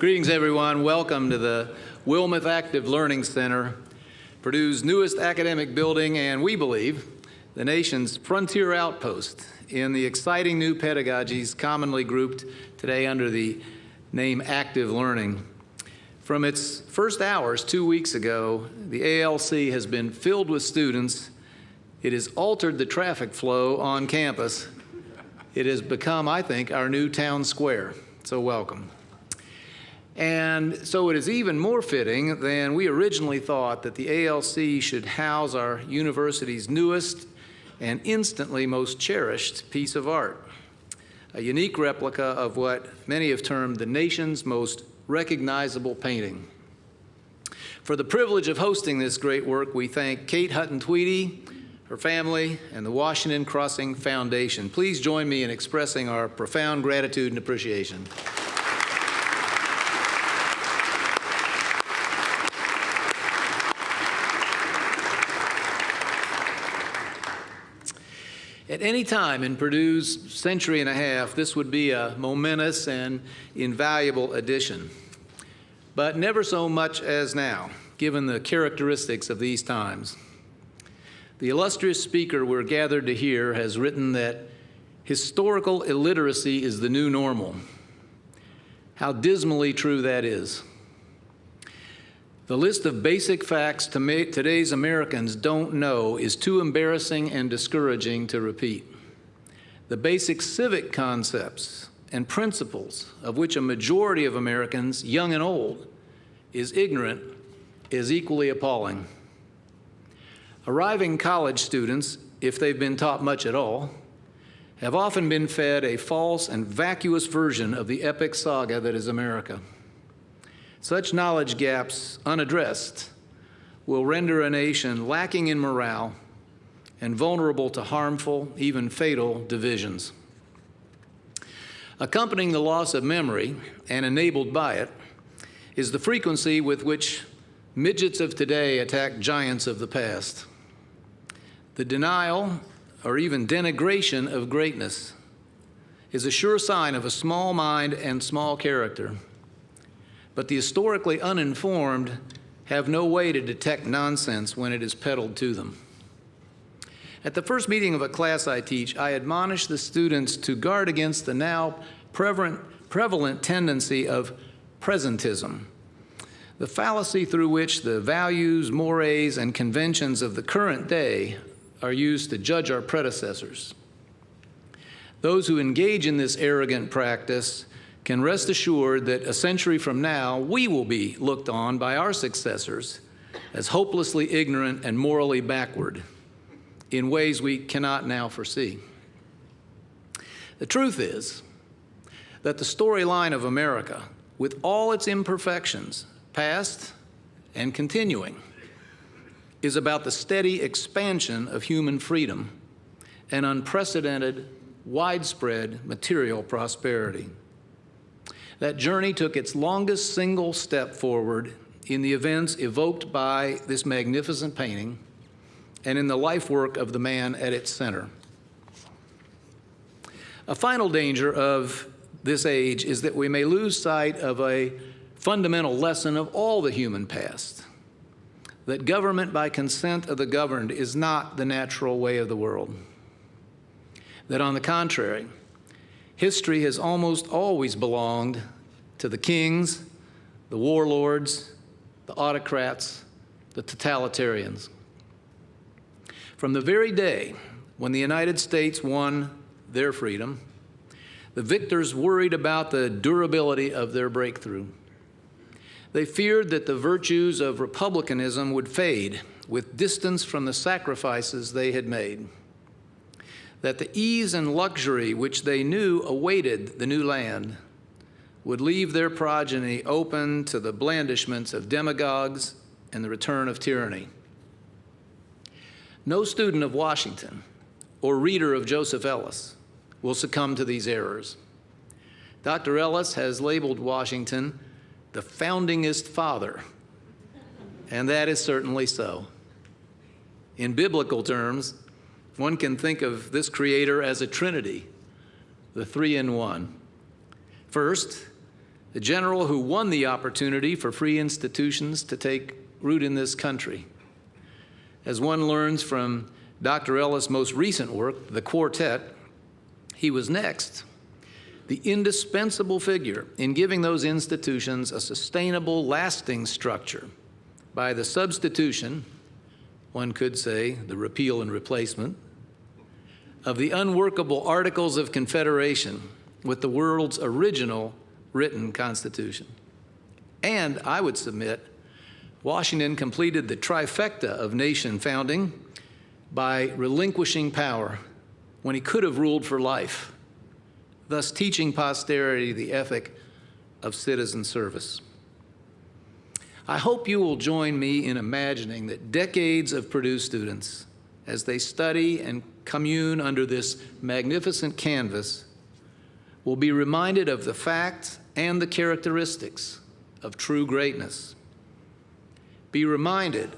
Greetings, everyone. Welcome to the Wilmeth Active Learning Center, Purdue's newest academic building, and we believe the nation's frontier outpost in the exciting new pedagogies commonly grouped today under the name active learning. From its first hours two weeks ago, the ALC has been filled with students. It has altered the traffic flow on campus. It has become, I think, our new town square. So welcome. And so it is even more fitting than we originally thought that the ALC should house our university's newest and instantly most cherished piece of art, a unique replica of what many have termed the nation's most recognizable painting. For the privilege of hosting this great work, we thank Kate Hutton Tweedy, her family, and the Washington Crossing Foundation. Please join me in expressing our profound gratitude and appreciation. At any time in Purdue's century and a half, this would be a momentous and invaluable addition. But never so much as now, given the characteristics of these times. The illustrious speaker we're gathered to hear has written that historical illiteracy is the new normal. How dismally true that is. The list of basic facts to today's Americans don't know is too embarrassing and discouraging to repeat. The basic civic concepts and principles of which a majority of Americans, young and old, is ignorant is equally appalling. Arriving college students, if they've been taught much at all, have often been fed a false and vacuous version of the epic saga that is America. Such knowledge gaps unaddressed will render a nation lacking in morale and vulnerable to harmful, even fatal divisions. Accompanying the loss of memory and enabled by it is the frequency with which midgets of today attack giants of the past. The denial or even denigration of greatness is a sure sign of a small mind and small character but the historically uninformed have no way to detect nonsense when it is peddled to them. At the first meeting of a class I teach, I admonish the students to guard against the now prevalent, prevalent tendency of presentism, the fallacy through which the values, mores, and conventions of the current day are used to judge our predecessors. Those who engage in this arrogant practice can rest assured that a century from now, we will be looked on by our successors as hopelessly ignorant and morally backward in ways we cannot now foresee. The truth is that the storyline of America, with all its imperfections, past and continuing, is about the steady expansion of human freedom and unprecedented, widespread material prosperity. That journey took its longest single step forward in the events evoked by this magnificent painting and in the life work of the man at its center. A final danger of this age is that we may lose sight of a fundamental lesson of all the human past, that government by consent of the governed is not the natural way of the world. That on the contrary, history has almost always belonged to the kings, the warlords, the autocrats, the totalitarians. From the very day when the United States won their freedom, the victors worried about the durability of their breakthrough. They feared that the virtues of republicanism would fade with distance from the sacrifices they had made that the ease and luxury which they knew awaited the new land would leave their progeny open to the blandishments of demagogues and the return of tyranny. No student of Washington or reader of Joseph Ellis will succumb to these errors. Dr. Ellis has labeled Washington the foundingest father, and that is certainly so. In biblical terms, one can think of this creator as a trinity, the three in one. First, the general who won the opportunity for free institutions to take root in this country. As one learns from Dr. Ellis' most recent work, The Quartet, he was next, the indispensable figure in giving those institutions a sustainable, lasting structure by the substitution, one could say the repeal and replacement, of the unworkable Articles of Confederation with the world's original written Constitution. And I would submit, Washington completed the trifecta of nation founding by relinquishing power when he could have ruled for life, thus teaching posterity the ethic of citizen service. I hope you will join me in imagining that decades of Purdue students, as they study and commune under this magnificent canvas, will be reminded of the facts and the characteristics of true greatness. Be reminded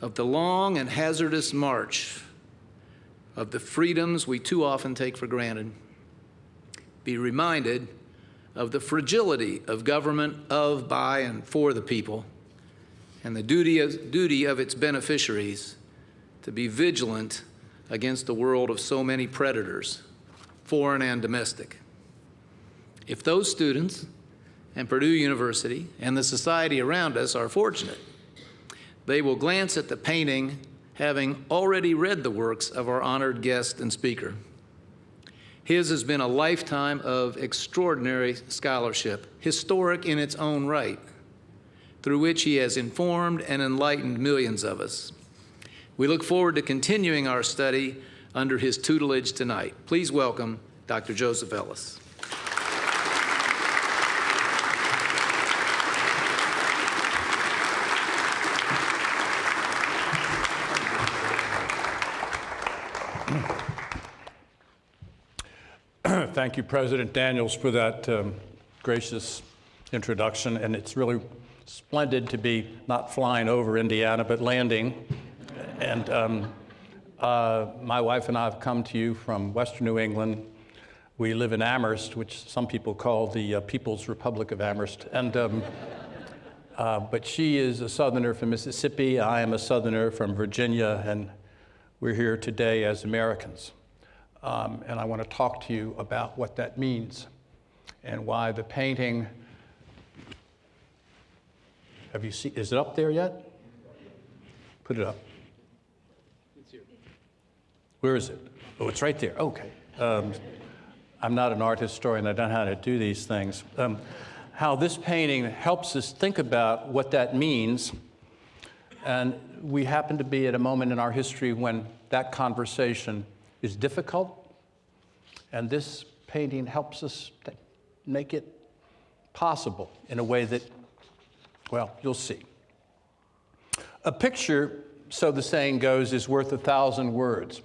of the long and hazardous march of the freedoms we too often take for granted. Be reminded of the fragility of government of, by, and for the people, and the duty of, duty of its beneficiaries to be vigilant against a world of so many predators, foreign and domestic. If those students and Purdue University and the society around us are fortunate, they will glance at the painting having already read the works of our honored guest and speaker. His has been a lifetime of extraordinary scholarship, historic in its own right, through which he has informed and enlightened millions of us. We look forward to continuing our study under his tutelage tonight. Please welcome Dr. Joseph Ellis. Thank you, President Daniels, for that um, gracious introduction. And it's really splendid to be not flying over Indiana, but landing. And um, uh, my wife and I have come to you from Western New England. We live in Amherst, which some people call the uh, People's Republic of Amherst. And, um, uh, but she is a Southerner from Mississippi. I am a Southerner from Virginia. And we're here today as Americans. Um, and I want to talk to you about what that means and why the painting. Have you seen? Is it up there yet? Put it up. It's here. Where is it? Oh, it's right there. Okay. Um, I'm not an art historian. I don't know how to do these things. Um, how this painting helps us think about what that means. And we happen to be at a moment in our history when that conversation is difficult, and this painting helps us make it possible in a way that, well, you'll see. A picture, so the saying goes, is worth a thousand words.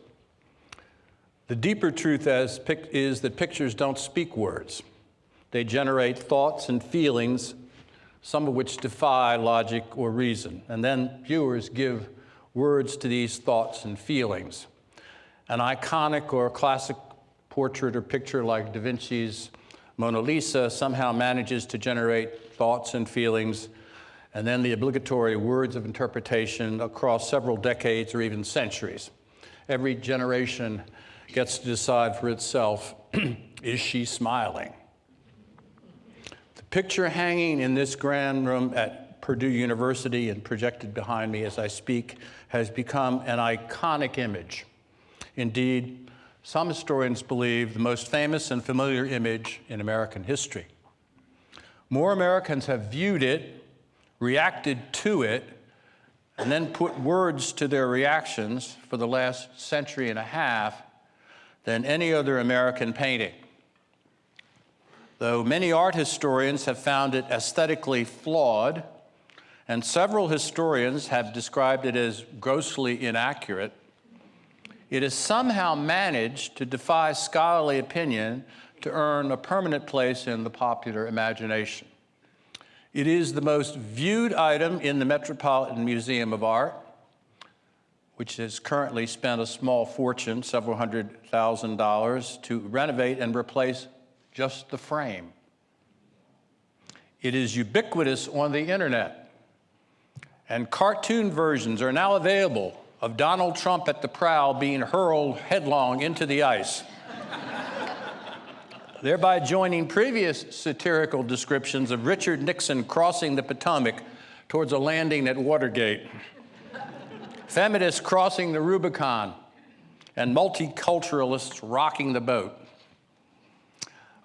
The deeper truth is, is that pictures don't speak words. They generate thoughts and feelings, some of which defy logic or reason. And then viewers give words to these thoughts and feelings. An iconic or classic portrait or picture like Da Vinci's Mona Lisa somehow manages to generate thoughts and feelings, and then the obligatory words of interpretation across several decades or even centuries. Every generation gets to decide for itself, is she smiling? The picture hanging in this grand room at Purdue University and projected behind me as I speak has become an iconic image. Indeed, some historians believe the most famous and familiar image in American history. More Americans have viewed it, reacted to it, and then put words to their reactions for the last century and a half than any other American painting. Though many art historians have found it aesthetically flawed, and several historians have described it as grossly inaccurate, it has somehow managed to defy scholarly opinion to earn a permanent place in the popular imagination. It is the most viewed item in the Metropolitan Museum of Art, which has currently spent a small fortune, several hundred thousand dollars, to renovate and replace just the frame. It is ubiquitous on the internet. And cartoon versions are now available of Donald Trump at the prow being hurled headlong into the ice, thereby joining previous satirical descriptions of Richard Nixon crossing the Potomac towards a landing at Watergate, feminists crossing the Rubicon, and multiculturalists rocking the boat.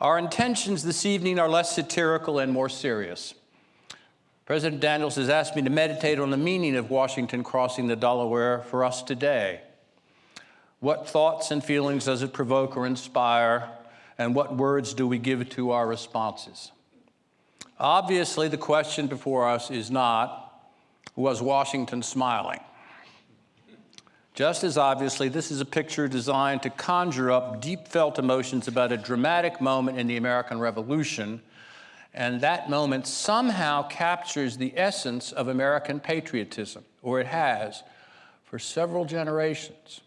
Our intentions this evening are less satirical and more serious. President Daniels has asked me to meditate on the meaning of Washington crossing the Delaware for us today. What thoughts and feelings does it provoke or inspire, and what words do we give to our responses? Obviously, the question before us is not, was Washington smiling? Just as obviously, this is a picture designed to conjure up deep felt emotions about a dramatic moment in the American Revolution, and that moment somehow captures the essence of American patriotism, or it has for several generations.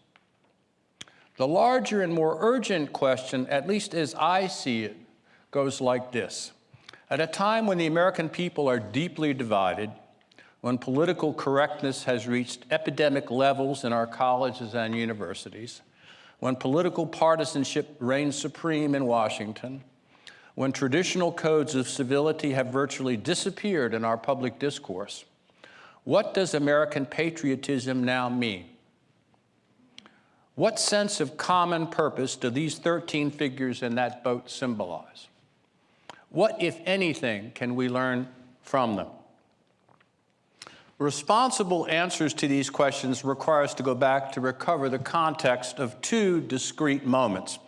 The larger and more urgent question, at least as I see it, goes like this. At a time when the American people are deeply divided, when political correctness has reached epidemic levels in our colleges and universities, when political partisanship reigns supreme in Washington, when traditional codes of civility have virtually disappeared in our public discourse, what does American patriotism now mean? What sense of common purpose do these 13 figures in that boat symbolize? What, if anything, can we learn from them? Responsible answers to these questions require us to go back to recover the context of two discrete moments.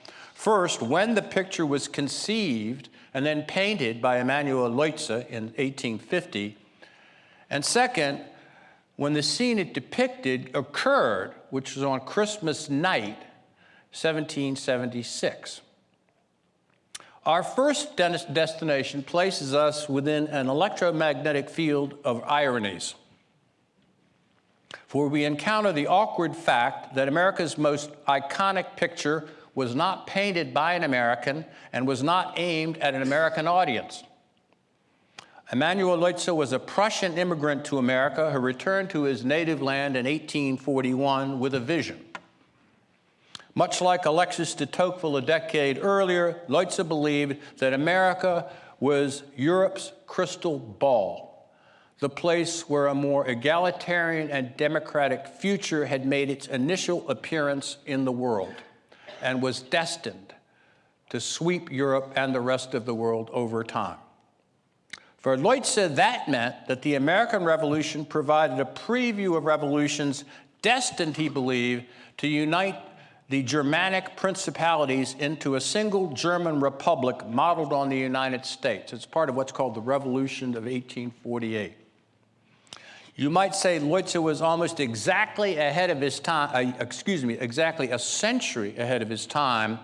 First, when the picture was conceived and then painted by Emanuel Leutze in 1850, and second, when the scene it depicted occurred, which was on Christmas night, 1776. Our first destination places us within an electromagnetic field of ironies for we encounter the awkward fact that America's most iconic picture was not painted by an American and was not aimed at an American audience. Emanuel Leutze was a Prussian immigrant to America who returned to his native land in 1841 with a vision. Much like Alexis de Tocqueville a decade earlier, Leutze believed that America was Europe's crystal ball the place where a more egalitarian and democratic future had made its initial appearance in the world and was destined to sweep Europe and the rest of the world over time. For Leutze, that meant that the American Revolution provided a preview of revolutions destined, he believed, to unite the Germanic principalities into a single German republic modeled on the United States. It's part of what's called the Revolution of 1848. You might say Leutze was almost exactly ahead of his time, uh, excuse me, exactly a century ahead of his time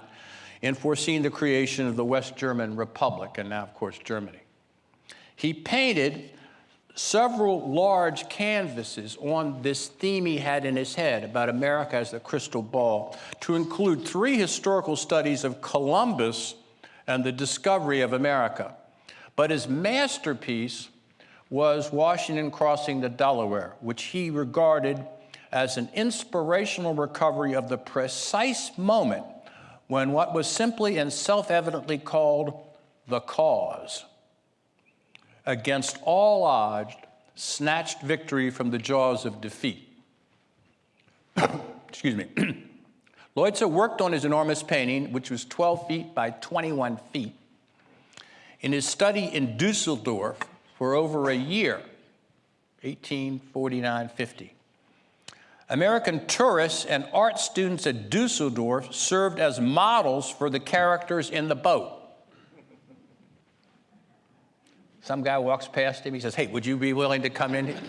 in foreseeing the creation of the West German Republic, and now, of course, Germany. He painted several large canvases on this theme he had in his head about America as the crystal ball, to include three historical studies of Columbus and the discovery of America. But his masterpiece was Washington crossing the Delaware, which he regarded as an inspirational recovery of the precise moment when what was simply and self-evidently called the cause against all odds snatched victory from the jaws of defeat. Excuse me. Leutze worked on his enormous painting, which was 12 feet by 21 feet, in his study in Dusseldorf for over a year, 1849-50. American tourists and art students at Dusseldorf served as models for the characters in the boat. Some guy walks past him, he says, hey, would you be willing to come in here?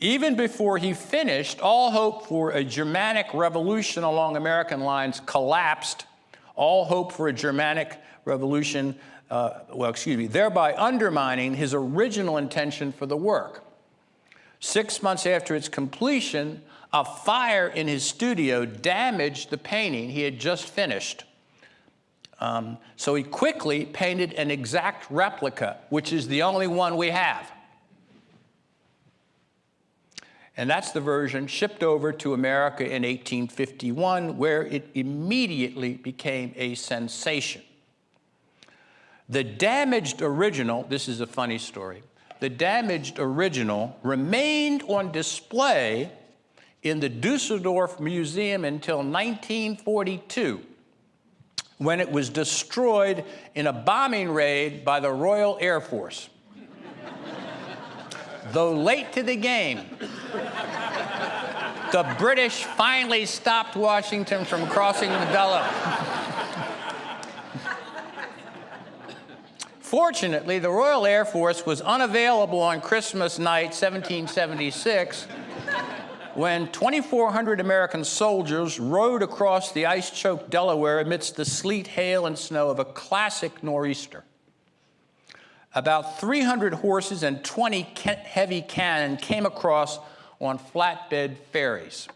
Even before he finished, all hope for a Germanic revolution along American lines collapsed. All hope for a Germanic revolution uh, well, excuse me, thereby undermining his original intention for the work. Six months after its completion, a fire in his studio damaged the painting he had just finished. Um, so he quickly painted an exact replica, which is the only one we have. And that's the version shipped over to America in 1851, where it immediately became a sensation. The damaged original, this is a funny story, the damaged original remained on display in the Dusseldorf Museum until 1942, when it was destroyed in a bombing raid by the Royal Air Force. Though late to the game, the British finally stopped Washington from crossing the Delaware. Fortunately, the Royal Air Force was unavailable on Christmas night, 1776, when 2,400 American soldiers rode across the ice-choked Delaware amidst the sleet, hail, and snow of a classic nor'easter. About 300 horses and 20 heavy cannon came across on flatbed ferries.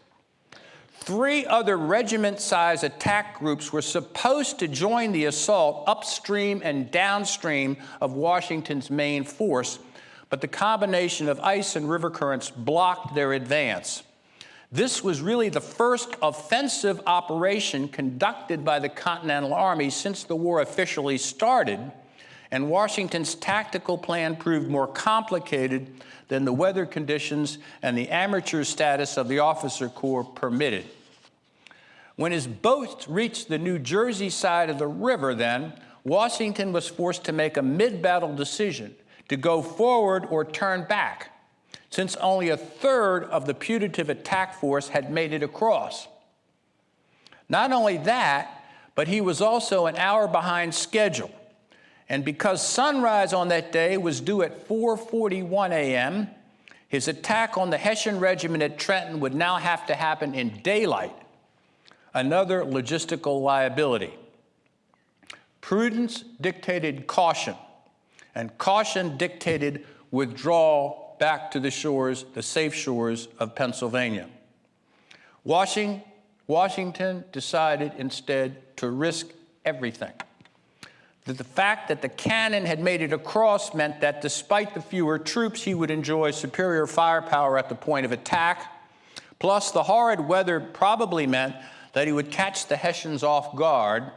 Three other regiment-sized attack groups were supposed to join the assault upstream and downstream of Washington's main force, but the combination of ice and river currents blocked their advance. This was really the first offensive operation conducted by the Continental Army since the war officially started, and Washington's tactical plan proved more complicated than the weather conditions and the amateur status of the officer corps permitted. When his boat reached the New Jersey side of the river then, Washington was forced to make a mid-battle decision to go forward or turn back, since only a third of the putative attack force had made it across. Not only that, but he was also an hour behind schedule. And because sunrise on that day was due at 4.41 a.m., his attack on the Hessian regiment at Trenton would now have to happen in daylight another logistical liability. Prudence dictated caution, and caution dictated withdrawal back to the shores, the safe shores of Pennsylvania. Washington, Washington decided instead to risk everything. That the fact that the cannon had made it across meant that despite the fewer troops, he would enjoy superior firepower at the point of attack. Plus, the horrid weather probably meant that he would catch the Hessians off guard,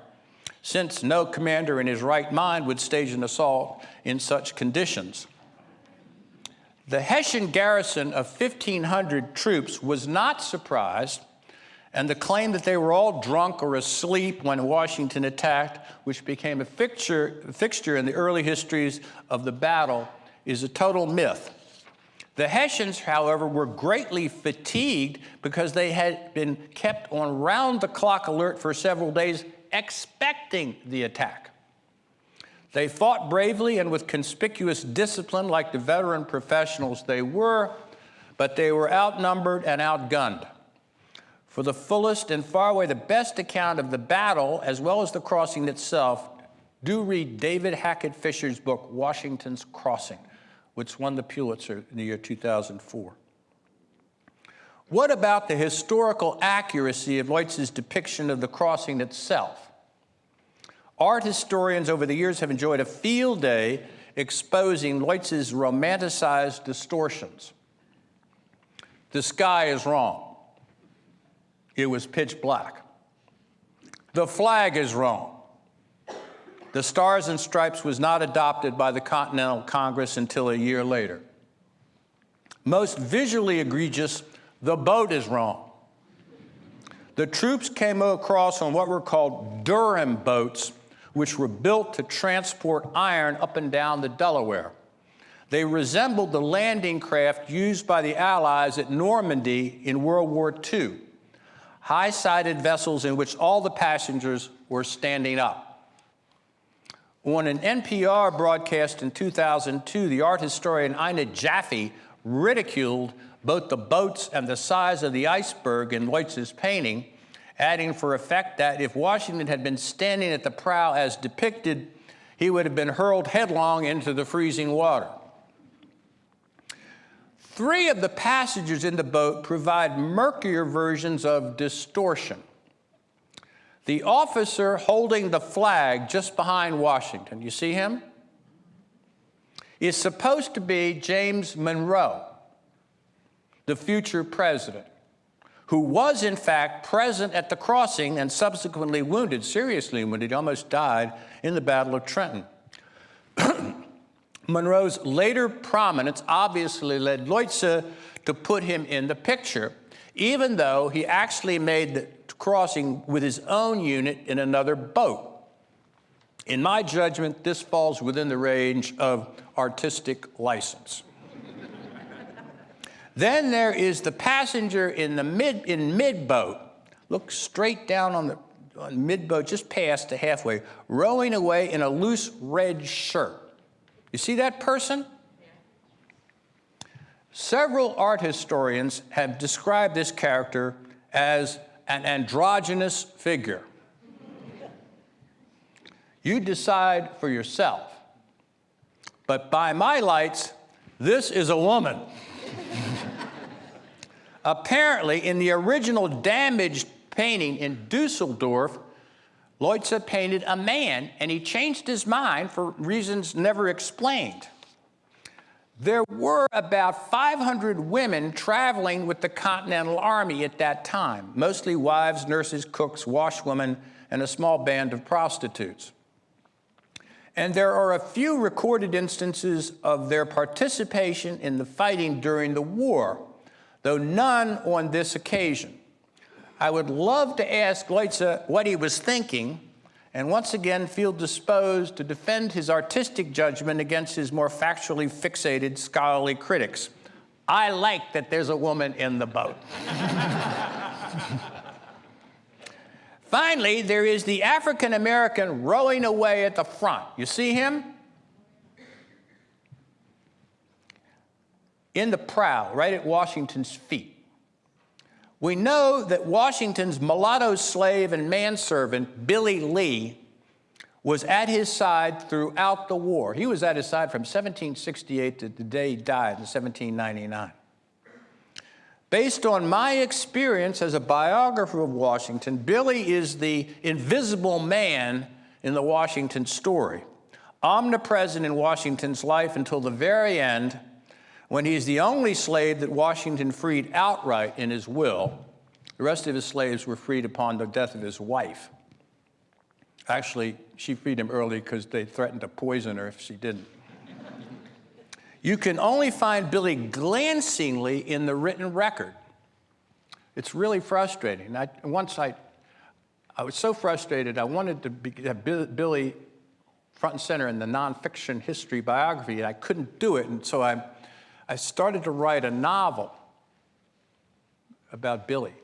since no commander in his right mind would stage an assault in such conditions. The Hessian garrison of 1,500 troops was not surprised, and the claim that they were all drunk or asleep when Washington attacked, which became a fixture, fixture in the early histories of the battle, is a total myth. The Hessians, however, were greatly fatigued because they had been kept on round-the-clock alert for several days, expecting the attack. They fought bravely and with conspicuous discipline like the veteran professionals they were, but they were outnumbered and outgunned. For the fullest and far away the best account of the battle, as well as the crossing itself, do read David Hackett Fischer's book, Washington's Crossing which won the Pulitzer in the year 2004. What about the historical accuracy of Leutze's depiction of the crossing itself? Art historians over the years have enjoyed a field day exposing Leutze's romanticized distortions. The sky is wrong. It was pitch black. The flag is wrong. The Stars and Stripes was not adopted by the Continental Congress until a year later. Most visually egregious, the boat is wrong. The troops came across on what were called Durham boats, which were built to transport iron up and down the Delaware. They resembled the landing craft used by the Allies at Normandy in World War II, high-sided vessels in which all the passengers were standing up. On an NPR broadcast in 2002, the art historian Ina Jaffe ridiculed both the boats and the size of the iceberg in Leutze's painting, adding for effect that if Washington had been standing at the prow as depicted, he would have been hurled headlong into the freezing water. Three of the passengers in the boat provide murkier versions of distortion. The officer holding the flag just behind Washington, you see him? Is supposed to be James Monroe, the future president, who was in fact present at the crossing and subsequently wounded, seriously wounded, he almost died in the Battle of Trenton. Monroe's later prominence obviously led Leutze to put him in the picture, even though he actually made the crossing with his own unit in another boat. In my judgment, this falls within the range of artistic license. then there is the passenger in the mid in mid boat. Look straight down on the on mid boat, just past the halfway, rowing away in a loose red shirt. You see that person? Several art historians have described this character as an androgynous figure. You decide for yourself. But by my lights, this is a woman. Apparently, in the original damaged painting in Dusseldorf, Leutze painted a man, and he changed his mind for reasons never explained. There were about 500 women traveling with the Continental Army at that time, mostly wives, nurses, cooks, washwomen, and a small band of prostitutes. And there are a few recorded instances of their participation in the fighting during the war, though none on this occasion. I would love to ask Leutze what he was thinking, and once again feel disposed to defend his artistic judgment against his more factually fixated scholarly critics. I like that there's a woman in the boat. Finally, there is the African American rowing away at the front. You see him? In the prow, right at Washington's feet. We know that Washington's mulatto slave and manservant, Billy Lee, was at his side throughout the war. He was at his side from 1768 to the day he died in 1799. Based on my experience as a biographer of Washington, Billy is the invisible man in the Washington story, omnipresent in Washington's life until the very end, when he is the only slave that Washington freed outright in his will. The rest of his slaves were freed upon the death of his wife. Actually, she freed him early because they threatened to poison her if she didn't. you can only find Billy glancingly in the written record. It's really frustrating. I, once I, I was so frustrated, I wanted to be, have Billy front and center in the nonfiction history biography, and I couldn't do it, and so I I started to write a novel about Billy.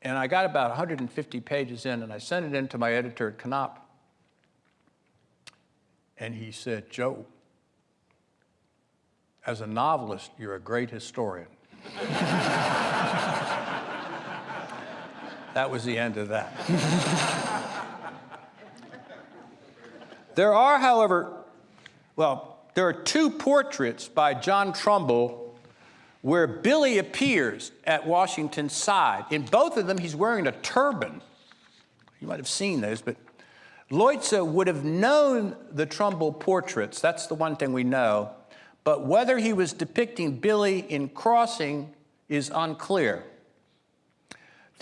And I got about 150 pages in, and I sent it in to my editor at Knopf. And he said, Joe, as a novelist, you're a great historian. that was the end of that. there are, however, well, there are two portraits by John Trumbull where Billy appears at Washington's side. In both of them, he's wearing a turban. You might have seen those, but Leutze would have known the Trumbull portraits. That's the one thing we know. But whether he was depicting Billy in crossing is unclear.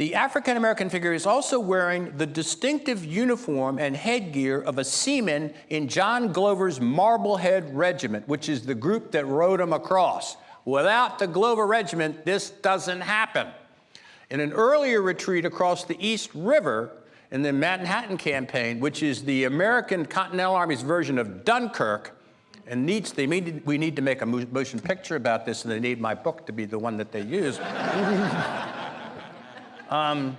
The African American figure is also wearing the distinctive uniform and headgear of a seaman in John Glover's Marblehead Regiment, which is the group that rowed him across. Without the Glover Regiment, this doesn't happen. In an earlier retreat across the East River in the Manhattan Campaign, which is the American Continental Army's version of Dunkirk, and needs, they need, we need to make a motion picture about this, and they need my book to be the one that they use. Um,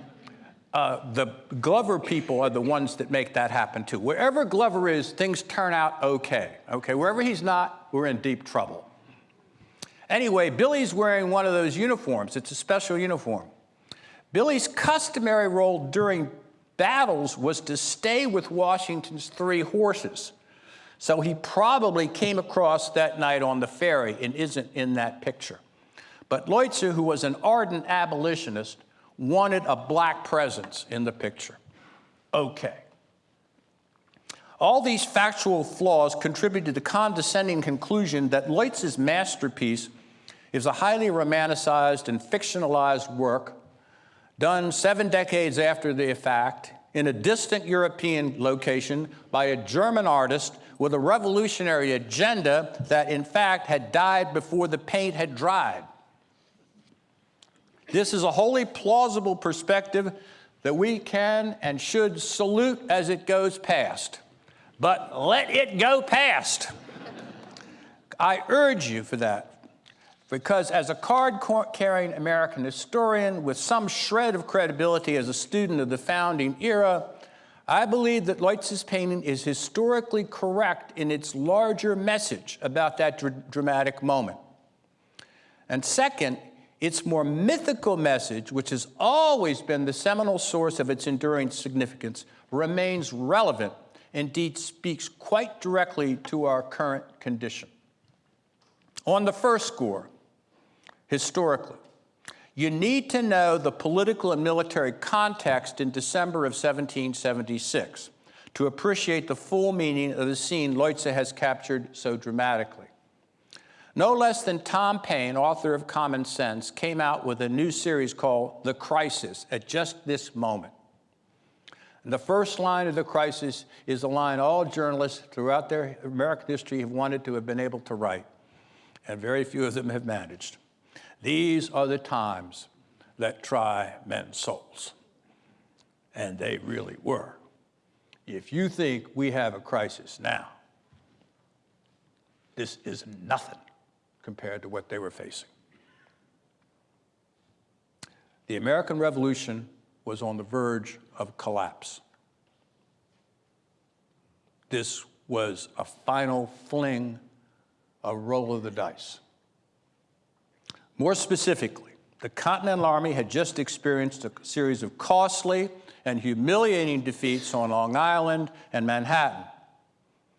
uh, the Glover people are the ones that make that happen too. Wherever Glover is, things turn out okay. Okay, wherever he's not, we're in deep trouble. Anyway, Billy's wearing one of those uniforms. It's a special uniform. Billy's customary role during battles was to stay with Washington's three horses. So he probably came across that night on the ferry and isn't in that picture. But Leutze, who was an ardent abolitionist, wanted a black presence in the picture. Okay. All these factual flaws contribute to the condescending conclusion that Leutze's masterpiece is a highly romanticized and fictionalized work done seven decades after the fact in a distant European location by a German artist with a revolutionary agenda that in fact had died before the paint had dried. This is a wholly plausible perspective that we can and should salute as it goes past. But let it go past. I urge you for that. Because as a card-carrying American historian with some shred of credibility as a student of the founding era, I believe that Leutze's painting is historically correct in its larger message about that dr dramatic moment. And second, its more mythical message, which has always been the seminal source of its enduring significance, remains relevant, indeed speaks quite directly to our current condition. On the first score, historically. You need to know the political and military context in December of 1776 to appreciate the full meaning of the scene Leutze has captured so dramatically. No less than Tom Paine, author of Common Sense, came out with a new series called The Crisis at just this moment. And the first line of The Crisis is a line all journalists throughout their American history have wanted to have been able to write, and very few of them have managed. These are the times that try men's souls. And they really were. If you think we have a crisis now, this is nothing compared to what they were facing. The American Revolution was on the verge of collapse. This was a final fling, a roll of the dice. More specifically, the Continental Army had just experienced a series of costly and humiliating defeats on Long Island and Manhattan.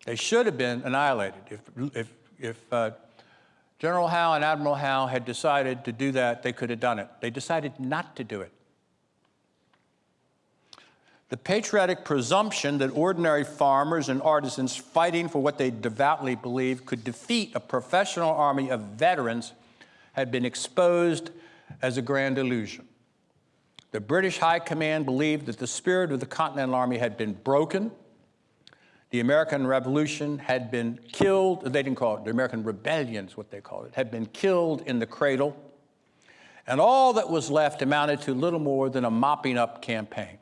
They should have been annihilated. If, if, if uh, General Howe and Admiral Howe had decided to do that, they could have done it. They decided not to do it. The patriotic presumption that ordinary farmers and artisans fighting for what they devoutly believed could defeat a professional army of veterans had been exposed as a grand illusion. The British High Command believed that the spirit of the Continental Army had been broken. The American Revolution had been killed, they didn't call it, the American Rebellion is what they called it, had been killed in the cradle. And all that was left amounted to little more than a mopping up campaign.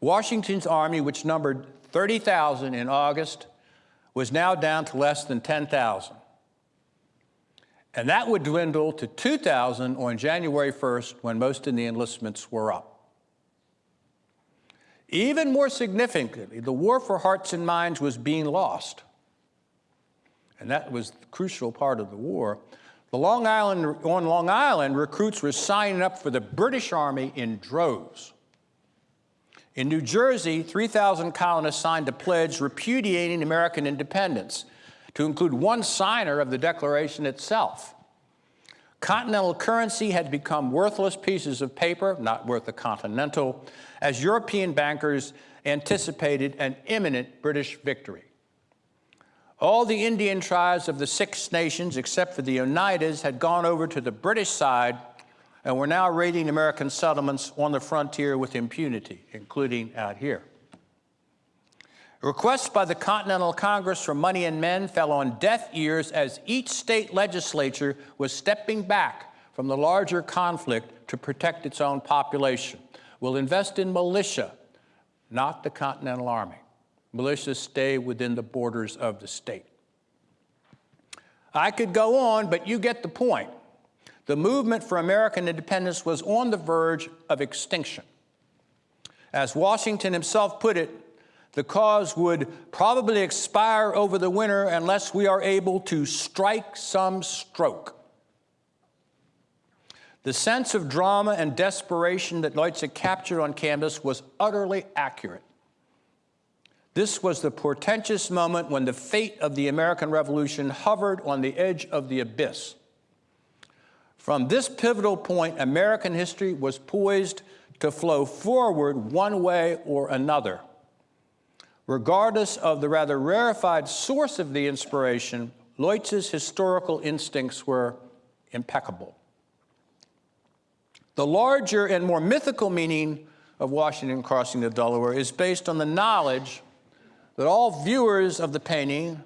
Washington's army, which numbered 30,000 in August, was now down to less than 10,000. And that would dwindle to 2,000 on January 1st when most of the enlistments were up. Even more significantly, the war for hearts and minds was being lost. And that was the crucial part of the war. The Long Island, on Long Island, recruits were signing up for the British Army in droves. In New Jersey, 3,000 colonists signed a pledge repudiating American independence to include one signer of the Declaration itself. Continental currency had become worthless pieces of paper, not worth a continental, as European bankers anticipated an imminent British victory. All the Indian tribes of the Six Nations, except for the Oneidas, had gone over to the British side and were now raiding American settlements on the frontier with impunity, including out here. Requests by the Continental Congress for money and men fell on deaf ears as each state legislature was stepping back from the larger conflict to protect its own population. We'll invest in militia, not the Continental Army. Militias stay within the borders of the state. I could go on, but you get the point. The movement for American independence was on the verge of extinction. As Washington himself put it, the cause would probably expire over the winter unless we are able to strike some stroke. The sense of drama and desperation that Leutze captured on canvas was utterly accurate. This was the portentous moment when the fate of the American Revolution hovered on the edge of the abyss. From this pivotal point, American history was poised to flow forward one way or another. Regardless of the rather rarefied source of the inspiration, Leutze's historical instincts were impeccable. The larger and more mythical meaning of Washington crossing the Delaware is based on the knowledge that all viewers of the painting,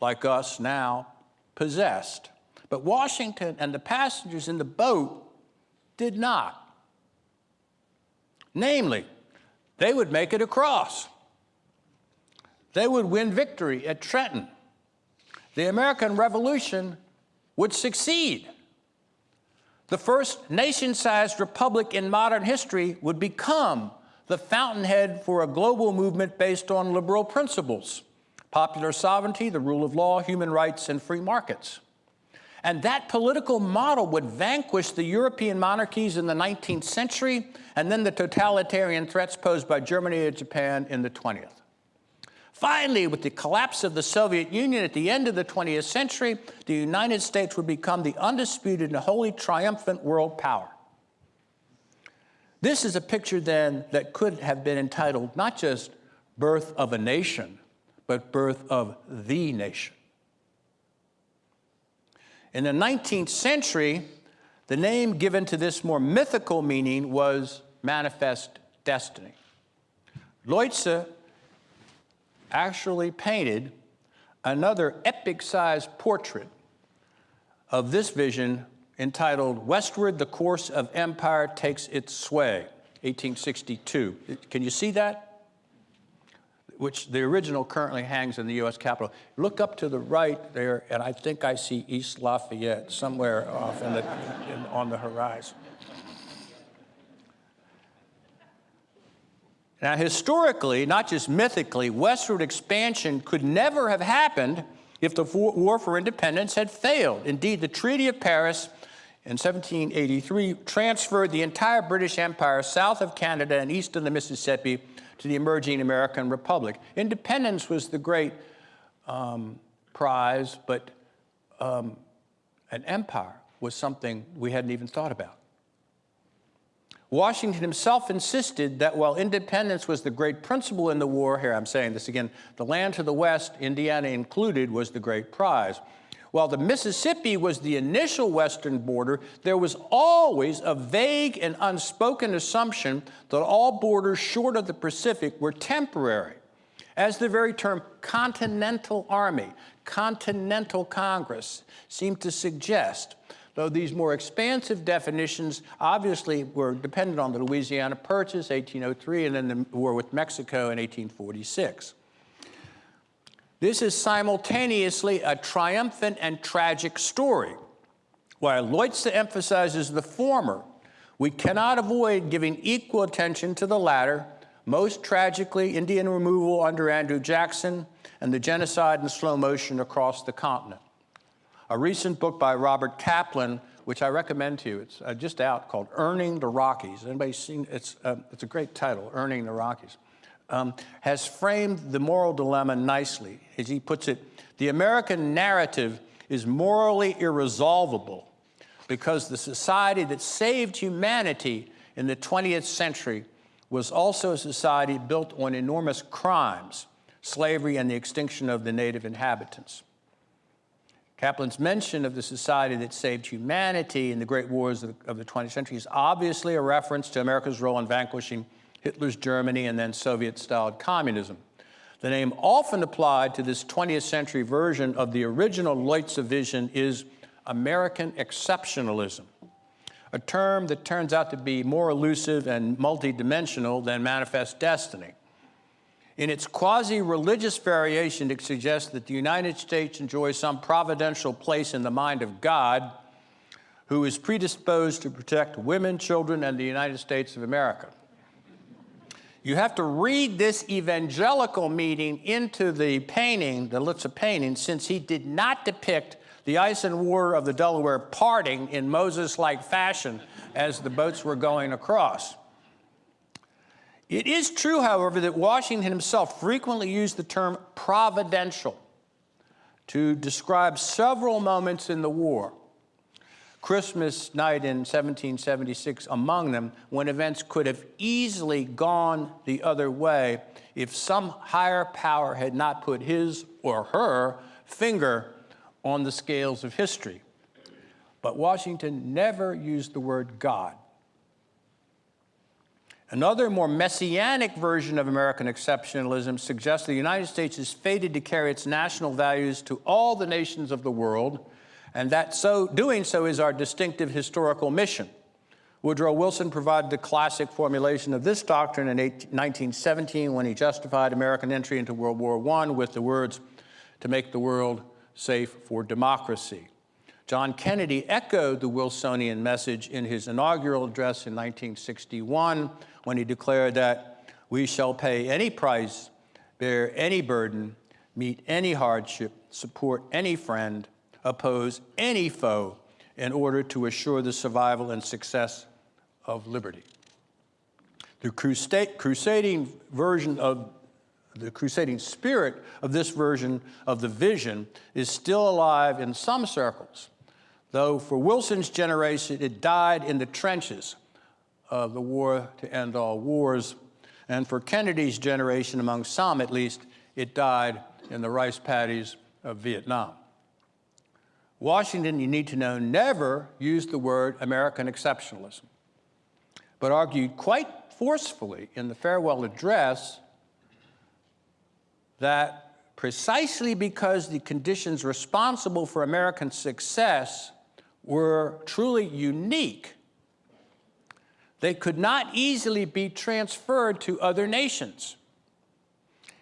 like us now, possessed. But Washington and the passengers in the boat did not. Namely, they would make it across. They would win victory at Trenton. The American Revolution would succeed. The first nation-sized republic in modern history would become the fountainhead for a global movement based on liberal principles, popular sovereignty, the rule of law, human rights, and free markets. And that political model would vanquish the European monarchies in the 19th century and then the totalitarian threats posed by Germany and Japan in the 20th. Finally, with the collapse of the Soviet Union at the end of the 20th century, the United States would become the undisputed and wholly triumphant world power. This is a picture then that could have been entitled not just Birth of a Nation, but Birth of the Nation. In the 19th century, the name given to this more mythical meaning was manifest destiny. Leutze actually painted another epic-sized portrait of this vision entitled Westward, the Course of Empire Takes Its Way, 1862. Can you see that? Which the original currently hangs in the U.S. Capitol. Look up to the right there, and I think I see East Lafayette somewhere off in the, in, on the horizon. Now, historically, not just mythically, westward expansion could never have happened if the War for Independence had failed. Indeed, the Treaty of Paris in 1783 transferred the entire British Empire south of Canada and east of the Mississippi to the emerging American Republic. Independence was the great um, prize, but um, an empire was something we hadn't even thought about. Washington himself insisted that while independence was the great principle in the war, here I'm saying this again, the land to the west, Indiana included, was the great prize. While the Mississippi was the initial western border, there was always a vague and unspoken assumption that all borders short of the Pacific were temporary. As the very term Continental Army, Continental Congress seemed to suggest, though these more expansive definitions obviously were dependent on the Louisiana Purchase, 1803, and then the war with Mexico in 1846. This is simultaneously a triumphant and tragic story. While Leutze emphasizes the former, we cannot avoid giving equal attention to the latter, most tragically Indian removal under Andrew Jackson and the genocide in slow motion across the continent. A recent book by Robert Kaplan, which I recommend to you, it's uh, just out called Earning the Rockies. Anybody seen, it's, uh, it's a great title, Earning the Rockies, um, has framed the moral dilemma nicely. As he puts it, the American narrative is morally irresolvable because the society that saved humanity in the 20th century was also a society built on enormous crimes, slavery and the extinction of the native inhabitants. Kaplan's mention of the society that saved humanity in the great wars of, of the 20th century is obviously a reference to America's role in vanquishing Hitler's Germany and then Soviet-styled communism. The name often applied to this 20th century version of the original Leutze vision is American exceptionalism, a term that turns out to be more elusive and multidimensional than manifest destiny. In its quasi-religious variation, it suggests that the United States enjoys some providential place in the mind of God who is predisposed to protect women, children, and the United States of America. You have to read this evangelical meaning into the painting, the Leutze painting, since he did not depict the ice and water of the Delaware parting in Moses-like fashion as the boats were going across. It is true, however, that Washington himself frequently used the term providential to describe several moments in the war. Christmas night in 1776 among them when events could have easily gone the other way if some higher power had not put his or her finger on the scales of history. But Washington never used the word God. Another more messianic version of American exceptionalism suggests the United States is fated to carry its national values to all the nations of the world, and that so doing so is our distinctive historical mission. Woodrow Wilson provided the classic formulation of this doctrine in 1917 when he justified American entry into World War I with the words, to make the world safe for democracy. John Kennedy echoed the Wilsonian message in his inaugural address in 1961 when he declared that we shall pay any price, bear any burden, meet any hardship, support any friend, oppose any foe in order to assure the survival and success of liberty. The crusading version of the crusading spirit of this version of the vision is still alive in some circles, though for Wilson's generation it died in the trenches of the war to end all wars, and for Kennedy's generation, among some at least, it died in the rice paddies of Vietnam. Washington, you need to know, never used the word American exceptionalism, but argued quite forcefully in the farewell address that precisely because the conditions responsible for American success were truly unique, they could not easily be transferred to other nations.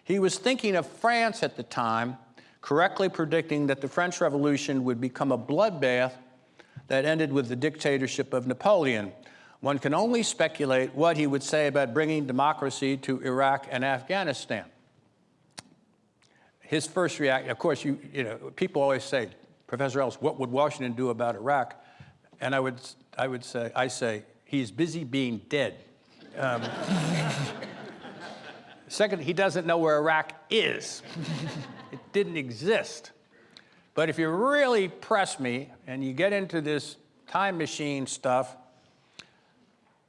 He was thinking of France at the time, correctly predicting that the French Revolution would become a bloodbath that ended with the dictatorship of Napoleon. One can only speculate what he would say about bringing democracy to Iraq and Afghanistan his first reaction, of course, you, you know, people always say, Professor Ellis, what would Washington do about Iraq? And I would, I would say, I say, he's busy being dead. Um, second, he doesn't know where Iraq is. it didn't exist. But if you really press me and you get into this time machine stuff,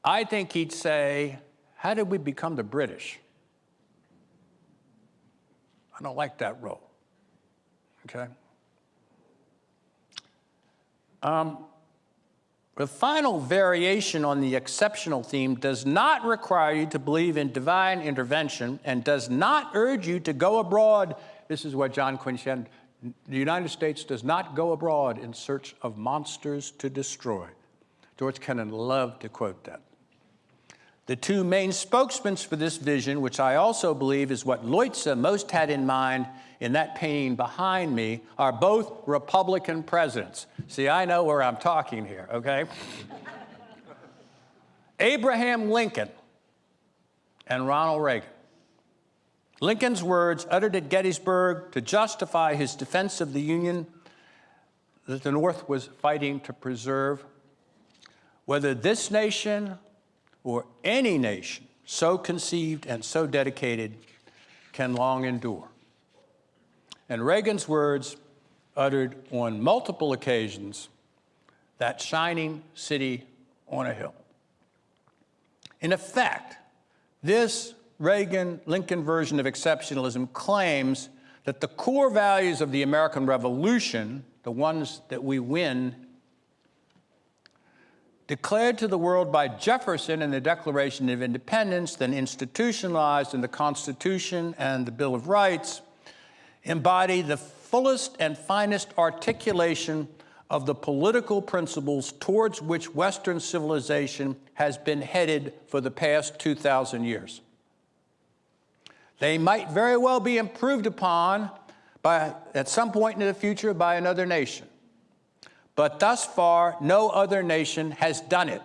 I think he'd say, how did we become the British? I don't like that role, okay? Um, the final variation on the exceptional theme does not require you to believe in divine intervention and does not urge you to go abroad. This is what John said. The United States does not go abroad in search of monsters to destroy. George Kennan loved to quote that. The two main spokesmen for this vision, which I also believe is what Leutze most had in mind in that painting behind me, are both Republican presidents. See, I know where I'm talking here, okay? Abraham Lincoln and Ronald Reagan. Lincoln's words uttered at Gettysburg to justify his defense of the Union that the North was fighting to preserve, whether this nation or any nation so conceived and so dedicated can long endure. And Reagan's words, uttered on multiple occasions, that shining city on a hill. In effect, this Reagan-Lincoln version of exceptionalism claims that the core values of the American Revolution, the ones that we win declared to the world by Jefferson in the Declaration of Independence, then institutionalized in the Constitution and the Bill of Rights, embody the fullest and finest articulation of the political principles towards which Western civilization has been headed for the past 2,000 years. They might very well be improved upon by, at some point in the future by another nation but thus far no other nation has done it.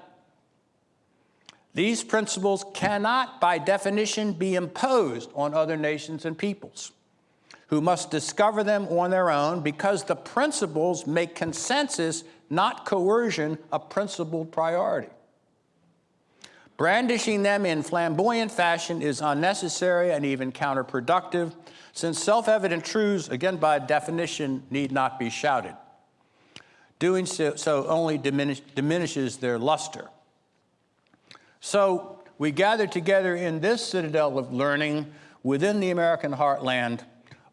These principles cannot, by definition, be imposed on other nations and peoples, who must discover them on their own because the principles make consensus, not coercion, a principled priority. Brandishing them in flamboyant fashion is unnecessary and even counterproductive, since self-evident truths, again by definition, need not be shouted. Doing so, only diminish, diminishes their luster. So we gather together in this citadel of learning within the American heartland,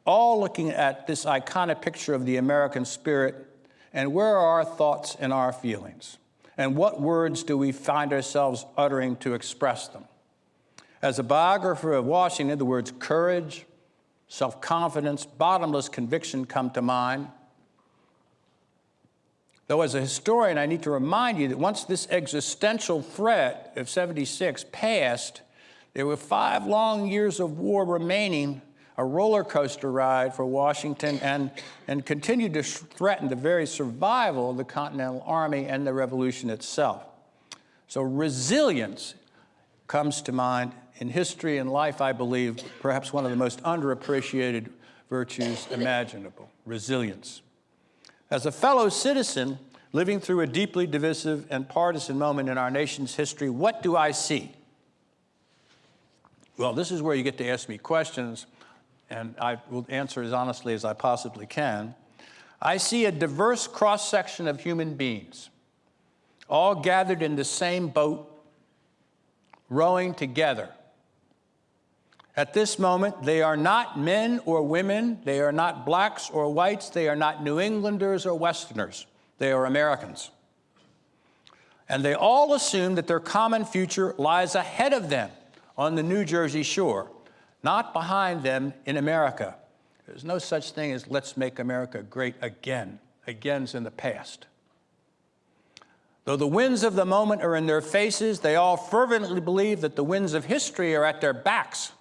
all looking at this iconic picture of the American spirit and where are our thoughts and our feelings? And what words do we find ourselves uttering to express them? As a biographer of Washington, the words courage, self-confidence, bottomless conviction come to mind. Though as a historian, I need to remind you that once this existential threat of 76 passed, there were five long years of war remaining, a roller coaster ride for Washington, and, and continued to threaten the very survival of the Continental Army and the revolution itself. So resilience comes to mind in history and life, I believe, perhaps one of the most underappreciated virtues imaginable, resilience. As a fellow citizen living through a deeply divisive and partisan moment in our nation's history, what do I see? Well, this is where you get to ask me questions, and I will answer as honestly as I possibly can. I see a diverse cross-section of human beings, all gathered in the same boat, rowing together. At this moment, they are not men or women, they are not blacks or whites, they are not New Englanders or Westerners, they are Americans. And they all assume that their common future lies ahead of them on the New Jersey shore, not behind them in America. There's no such thing as let's make America great again. Again's in the past. Though the winds of the moment are in their faces, they all fervently believe that the winds of history are at their backs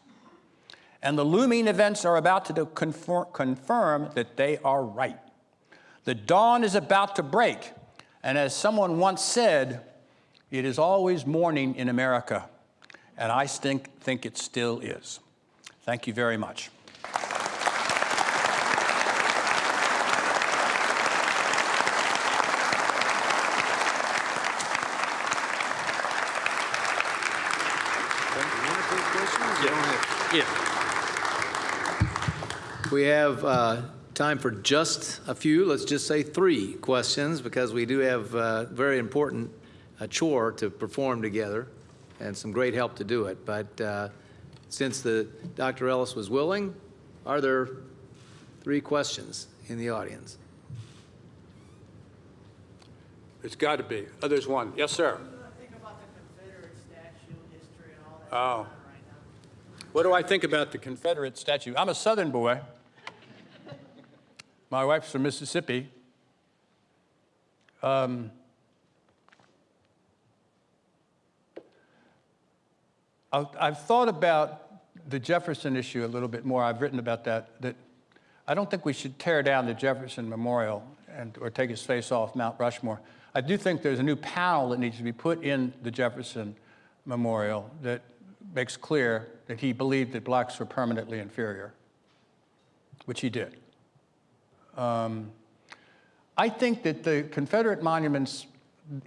and the looming events are about to confirm, confirm that they are right. The dawn is about to break, and as someone once said, it is always morning in America, and I think, think it still is. Thank you very much. Yeah. We have uh, time for just a few, let's just say three questions, because we do have a very important uh, chore to perform together and some great help to do it. But uh, since the Dr. Ellis was willing, are there three questions in the audience? There's got to be. Oh, there's one. Yes, sir. think about the Confederate statue history and all that Oh. right now? What do I think about the Confederate statue? I'm a Southern boy. My wife's from Mississippi. Um, I've thought about the Jefferson issue a little bit more. I've written about that. That I don't think we should tear down the Jefferson Memorial and or take his face off Mount Rushmore. I do think there's a new panel that needs to be put in the Jefferson Memorial that makes clear that he believed that blacks were permanently inferior, which he did. Um, I think that the Confederate monuments,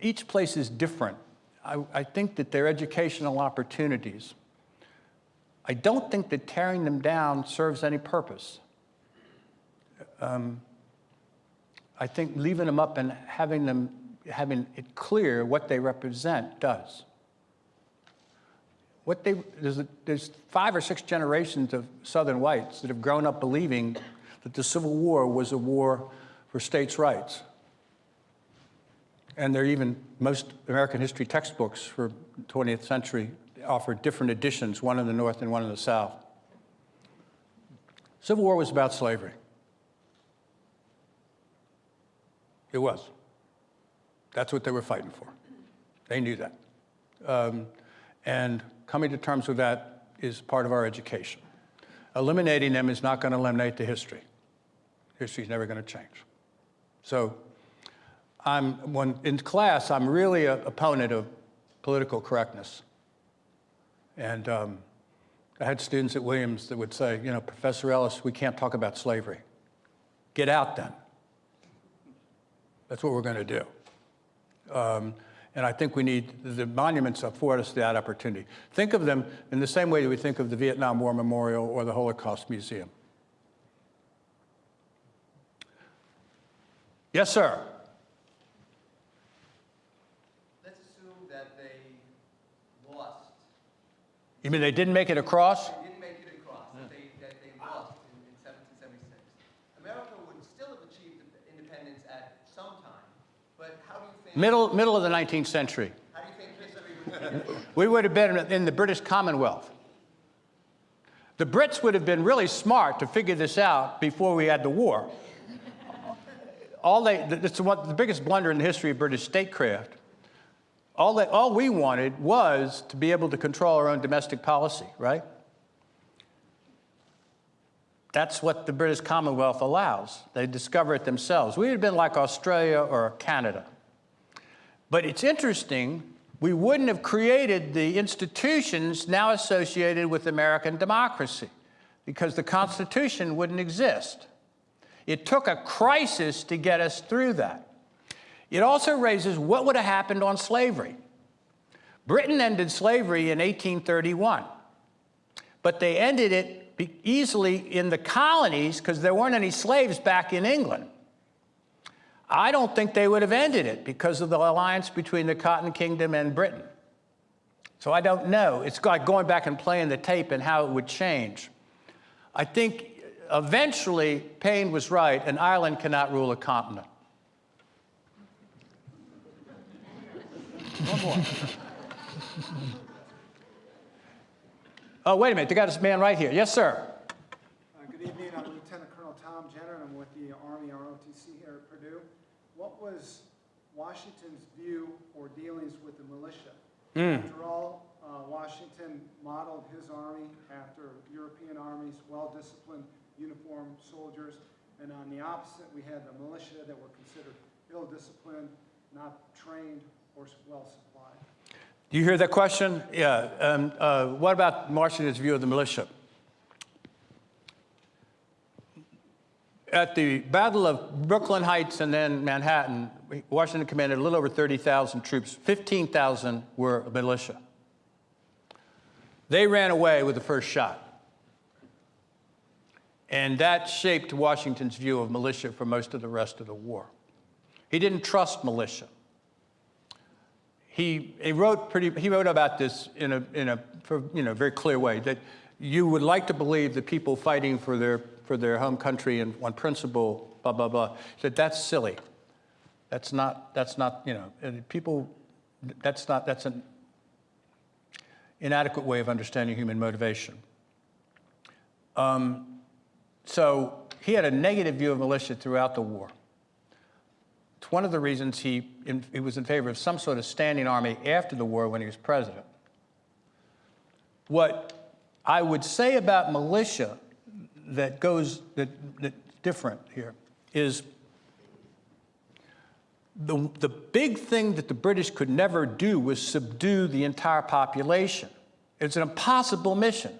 each place is different. I, I think that they're educational opportunities. I don't think that tearing them down serves any purpose. Um, I think leaving them up and having them, having it clear what they represent does. What they, there's, there's five or six generations of Southern whites that have grown up believing that the Civil War was a war for states' rights. And there are even, most American history textbooks for 20th century offer different editions, one in the North and one in the South. Civil War was about slavery. It was. That's what they were fighting for. They knew that. Um, and coming to terms with that is part of our education. Eliminating them is not going to eliminate the history. History is never going to change. So I'm, when in class, I'm really an opponent of political correctness. And um, I had students at Williams that would say, you know, Professor Ellis, we can't talk about slavery. Get out then. That's what we're going to do. Um, and I think we need, the monuments afford us that opportunity. Think of them in the same way that we think of the Vietnam War Memorial or the Holocaust Museum. Yes, sir. Let's assume that they lost. You mean they didn't make it across? They didn't make it across, yeah. that, they, that they lost in, in 1776. America would still have achieved independence at some time, but how do you think... Middle, middle of the 19th century. How do you think history would We would have been in the British Commonwealth. The Brits would have been really smart to figure this out before we had the war. All they, it's what, the biggest blunder in the history of British statecraft. All, they, all we wanted was to be able to control our own domestic policy, right? That's what the British Commonwealth allows. They discover it themselves. We would have been like Australia or Canada. But it's interesting, we wouldn't have created the institutions now associated with American democracy because the Constitution wouldn't exist. It took a crisis to get us through that. It also raises what would have happened on slavery. Britain ended slavery in 1831, but they ended it easily in the colonies because there weren't any slaves back in England. I don't think they would have ended it because of the alliance between the Cotton Kingdom and Britain. So I don't know. It's like going back and playing the tape and how it would change. I think eventually Paine was right, an island cannot rule a continent. One more. oh, wait a minute. They got this man right here. Yes, sir. Uh, Good evening, I'm Lieutenant Colonel Tom Jenner, and I'm with the Army ROTC here at Purdue. What was Washington's view or dealings with the militia? After all, uh, Washington modeled his army after European armies, well-disciplined, uniformed soldiers, and on the opposite, we had the militia that were considered ill-disciplined, not trained, or well-supplied. Do you hear that question? Yeah. Um, uh, what about Washington's view of the militia? At the Battle of Brooklyn Heights and then Manhattan, Washington commanded a little over 30,000 troops. 15,000 were militia. They ran away with the first shot. And that shaped Washington's view of militia for most of the rest of the war. He didn't trust militia he, he wrote pretty, he wrote about this in a, in a you know, very clear way, that you would like to believe that people fighting for their, for their home country and on principle, blah, blah, blah, said that's silly. That's not, that's not, you know, people, that's not, that's an inadequate way of understanding human motivation. Um, so he had a negative view of militia throughout the war. It's one of the reasons he, in, he was in favor of some sort of standing army after the war when he was president. What I would say about militia that goes that, that's different here is the, the big thing that the British could never do was subdue the entire population. It's an impossible mission.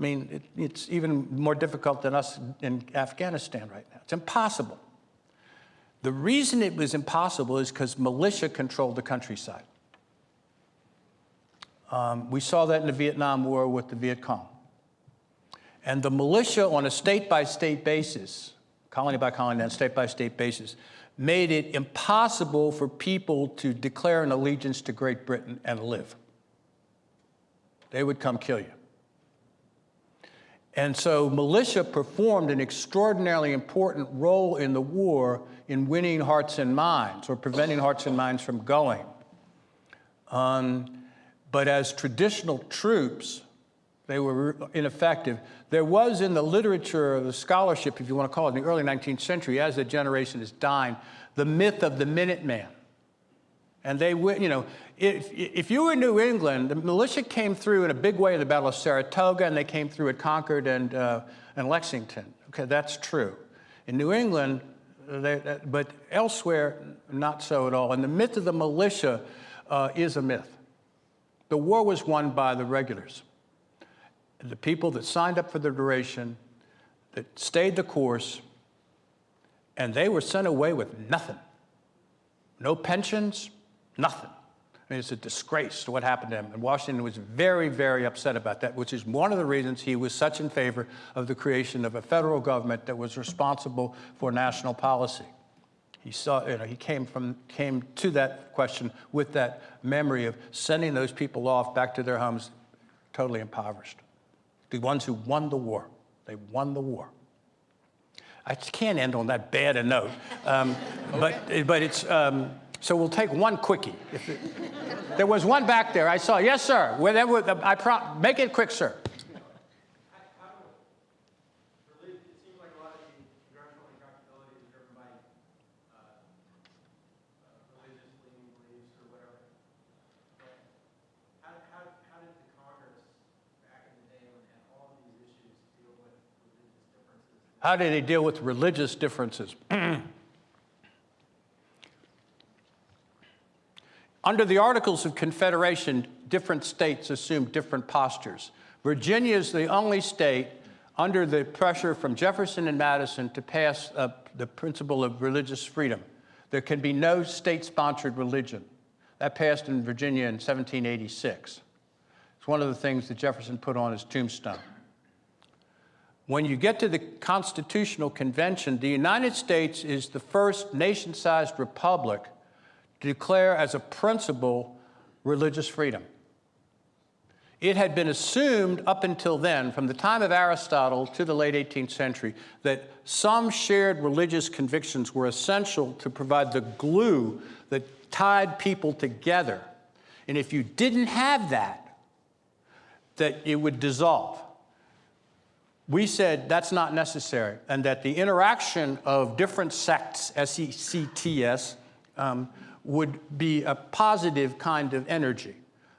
I mean, it, it's even more difficult than us in Afghanistan right now. It's impossible. The reason it was impossible is because militia controlled the countryside. Um, we saw that in the Vietnam War with the Viet Cong. And the militia, on a state by state basis, colony by colony, and state by state basis, made it impossible for people to declare an allegiance to Great Britain and live. They would come kill you. And so militia performed an extraordinarily important role in the war in winning hearts and minds or preventing hearts and minds from going. Um, but as traditional troops, they were ineffective. There was in the literature of the scholarship, if you want to call it, in the early 19th century, as the generation is dying, the myth of the Minuteman. And they, went, you know, if, if you were in New England, the militia came through in a big way at the Battle of Saratoga, and they came through at Concord and, uh, and Lexington. Okay, that's true. In New England, they, but elsewhere, not so at all. And the myth of the militia uh, is a myth. The war was won by the regulars, the people that signed up for the duration, that stayed the course, and they were sent away with nothing. No pensions, nothing. I mean, it's a disgrace to what happened to him. And Washington was very, very upset about that, which is one of the reasons he was such in favor of the creation of a federal government that was responsible for national policy. He saw, you know, he came from, came to that question with that memory of sending those people off back to their homes totally impoverished. The ones who won the war. They won the war. I can't end on that bad a note. Um, but, but it's, um, so we'll take one quickie. There was one back there. I saw, yes, sir. Whatever, I pro- make it quick, sir. It seems like a lot of the congressional accountability is driven by religious leaning beliefs or whatever. But how, how, how did the Congress back in the day when they had all of these issues deal with religious differences? How do they deal with religious differences? Under the Articles of Confederation, different states assumed different postures. Virginia is the only state under the pressure from Jefferson and Madison to pass uh, the principle of religious freedom. There can be no state-sponsored religion. That passed in Virginia in 1786. It's one of the things that Jefferson put on his tombstone. When you get to the Constitutional Convention, the United States is the first nation-sized republic to declare as a principle religious freedom. It had been assumed up until then, from the time of Aristotle to the late 18th century, that some shared religious convictions were essential to provide the glue that tied people together. And if you didn't have that, that it would dissolve. We said that's not necessary, and that the interaction of different sects, S-E-C-T-S, um, would be a positive kind of energy.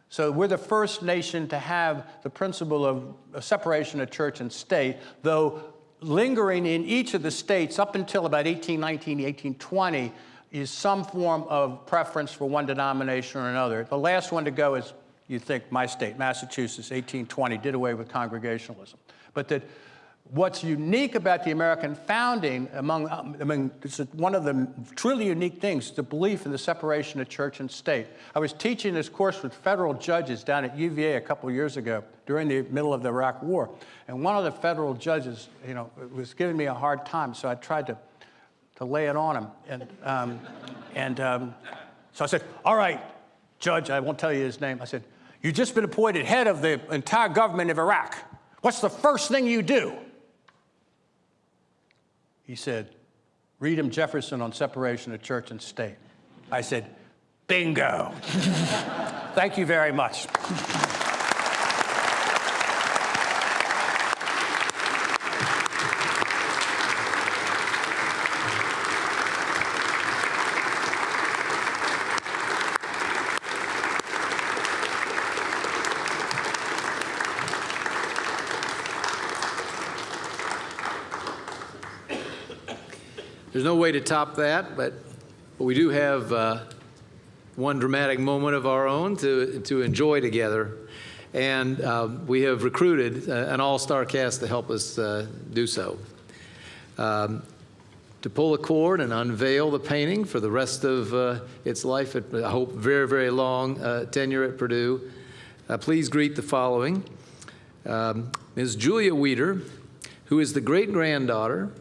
So we're the first nation to have the principle of separation of church and state, though lingering in each of the states up until about 1819, 1820 is some form of preference for one denomination or another. The last one to go is, you think, my state, Massachusetts, 1820, did away with congregationalism. But that What's unique about the American founding, among, um, I mean, it's one of the truly unique things, the belief in the separation of church and state. I was teaching this course with federal judges down at UVA a couple years ago during the middle of the Iraq War. And one of the federal judges, you know, was giving me a hard time, so I tried to, to lay it on him. And, um, and um, so I said, all right, judge, I won't tell you his name. I said, you've just been appointed head of the entire government of Iraq. What's the first thing you do? He said, read him Jefferson on separation of church and state. I said, bingo. Thank you very much. There's no way to top that, but but we do have uh, one dramatic moment of our own to, to enjoy together. And um, we have recruited uh, an all-star cast to help us uh, do so. Um, to pull a cord and unveil the painting for the rest of uh, its life, at, I hope, very, very long uh, tenure at Purdue, uh, please greet the following. Um, Ms. Julia Weeder, who is the great-granddaughter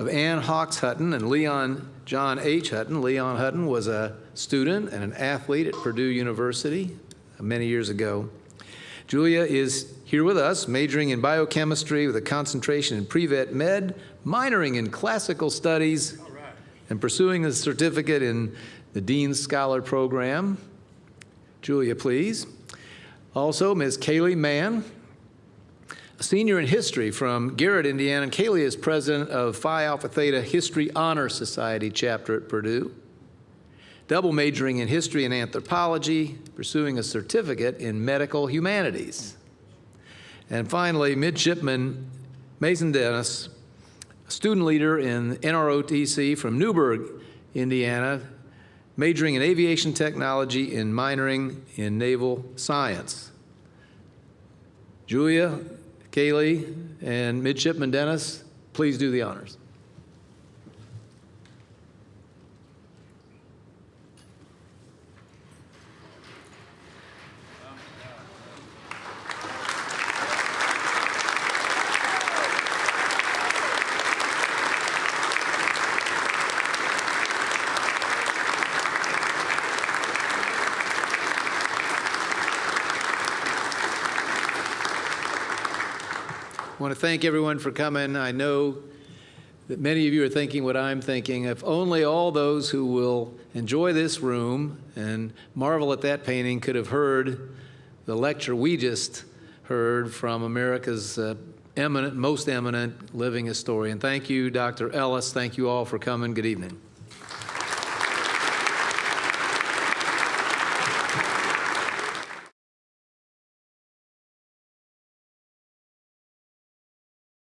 of Ann Hawks Hutton and Leon John H. Hutton. Leon Hutton was a student and an athlete at Purdue University many years ago. Julia is here with us, majoring in biochemistry with a concentration in pre-vet med, minoring in classical studies, and pursuing a certificate in the Dean's Scholar Program. Julia, please. Also, Ms. Kaylee Mann, senior in history from Garrett, Indiana, and Kaylee is president of Phi Alpha Theta History Honor Society chapter at Purdue. Double majoring in history and anthropology, pursuing a certificate in medical humanities. And finally, midshipman Mason Dennis, student leader in NROTC from Newburgh, Indiana, majoring in aviation technology and minoring in naval science. Julia, Kaylee and Midshipman Dennis, please do the honors. Want to thank everyone for coming. I know that many of you are thinking what I'm thinking. If only all those who will enjoy this room and marvel at that painting could have heard the lecture we just heard from America's uh, eminent, most eminent living historian. Thank you, Dr. Ellis. Thank you all for coming. Good evening.